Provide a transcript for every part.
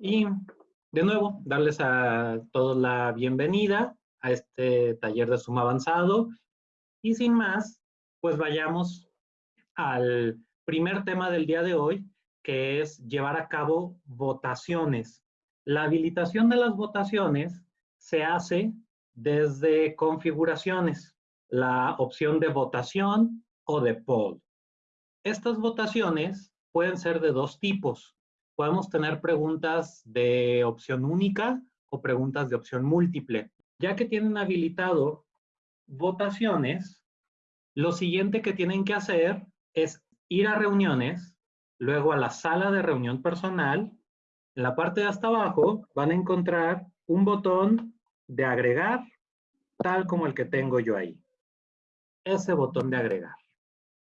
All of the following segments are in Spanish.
Y de nuevo, darles a todos la bienvenida a este taller de suma avanzado. Y sin más, pues vayamos al primer tema del día de hoy, que es llevar a cabo votaciones. La habilitación de las votaciones se hace desde configuraciones, la opción de votación o de poll. Estas votaciones pueden ser de dos tipos. Podemos tener preguntas de opción única o preguntas de opción múltiple. Ya que tienen habilitado votaciones, lo siguiente que tienen que hacer es ir a reuniones, luego a la sala de reunión personal. En la parte de hasta abajo van a encontrar un botón de agregar, tal como el que tengo yo ahí. Ese botón de agregar.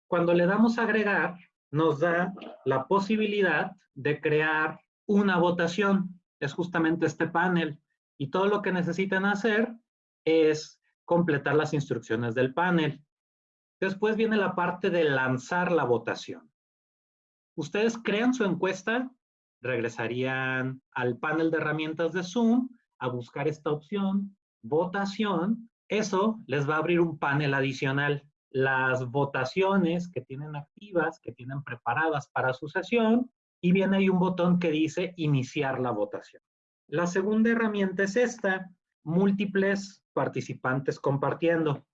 Cuando le damos agregar, nos da la posibilidad de crear una votación. Es justamente este panel. Y todo lo que necesitan hacer es completar las instrucciones del panel. Después viene la parte de lanzar la votación. Ustedes crean su encuesta, regresarían al panel de herramientas de Zoom a buscar esta opción, votación. Eso les va a abrir un panel adicional las votaciones que tienen activas, que tienen preparadas para su sesión, y viene ahí un botón que dice iniciar la votación. La segunda herramienta es esta, múltiples participantes compartiendo.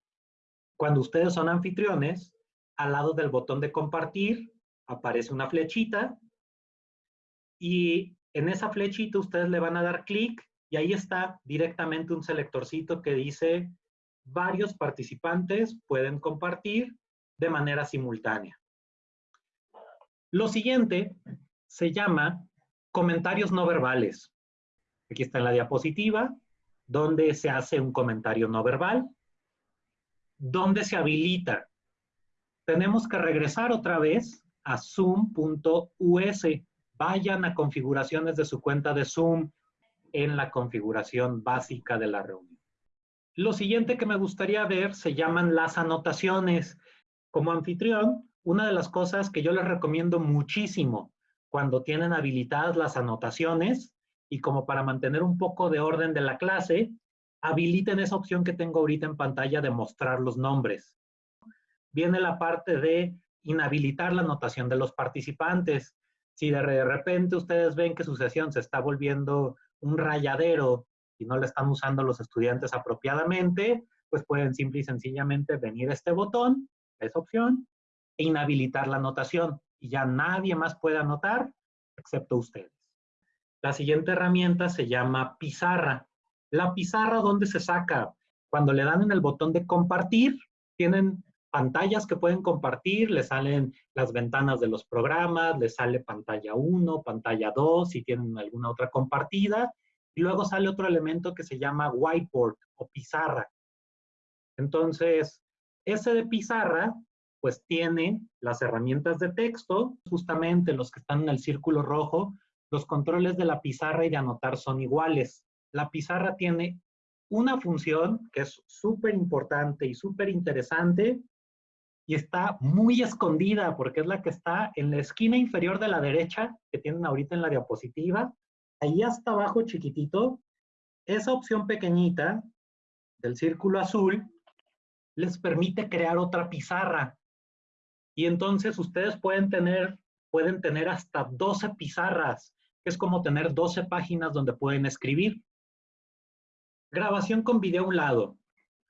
Cuando ustedes son anfitriones, al lado del botón de compartir aparece una flechita y en esa flechita ustedes le van a dar clic y ahí está directamente un selectorcito que dice varios participantes pueden compartir de manera simultánea. Lo siguiente se llama comentarios no verbales. Aquí está en la diapositiva, donde se hace un comentario no verbal, donde se habilita. Tenemos que regresar otra vez a zoom.us. Vayan a configuraciones de su cuenta de Zoom en la configuración básica de la reunión. Lo siguiente que me gustaría ver se llaman las anotaciones. Como anfitrión, una de las cosas que yo les recomiendo muchísimo cuando tienen habilitadas las anotaciones y como para mantener un poco de orden de la clase, habiliten esa opción que tengo ahorita en pantalla de mostrar los nombres. Viene la parte de inhabilitar la anotación de los participantes. Si de repente ustedes ven que su sesión se está volviendo un rayadero y no la están usando los estudiantes apropiadamente, pues pueden simple y sencillamente venir a este botón, esa opción, e inhabilitar la anotación. Y ya nadie más puede anotar, excepto ustedes. La siguiente herramienta se llama pizarra. La pizarra, ¿dónde se saca? Cuando le dan en el botón de compartir, tienen pantallas que pueden compartir, les salen las ventanas de los programas, les sale pantalla 1, pantalla 2, si tienen alguna otra compartida, y luego sale otro elemento que se llama whiteboard o pizarra. Entonces, ese de pizarra, pues tiene las herramientas de texto, justamente los que están en el círculo rojo, los controles de la pizarra y de anotar son iguales. La pizarra tiene una función que es súper importante y súper interesante y está muy escondida porque es la que está en la esquina inferior de la derecha que tienen ahorita en la diapositiva ahí hasta abajo chiquitito, esa opción pequeñita del círculo azul les permite crear otra pizarra. Y entonces ustedes pueden tener, pueden tener hasta 12 pizarras, que es como tener 12 páginas donde pueden escribir. Grabación con video a un lado.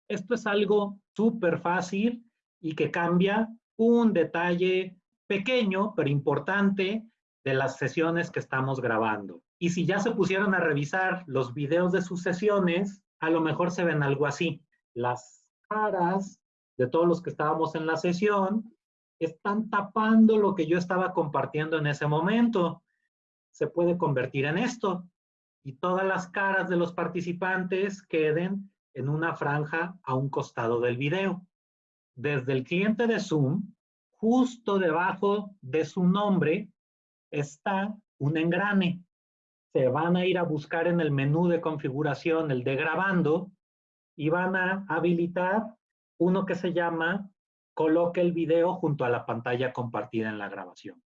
Esto es algo súper fácil y que cambia un detalle pequeño, pero importante, de las sesiones que estamos grabando. Y si ya se pusieron a revisar los videos de sus sesiones, a lo mejor se ven algo así. Las caras de todos los que estábamos en la sesión están tapando lo que yo estaba compartiendo en ese momento. Se puede convertir en esto. Y todas las caras de los participantes queden en una franja a un costado del video. Desde el cliente de Zoom, justo debajo de su nombre, está un engrane se van a ir a buscar en el menú de configuración el de grabando y van a habilitar uno que se llama coloque el video junto a la pantalla compartida en la grabación.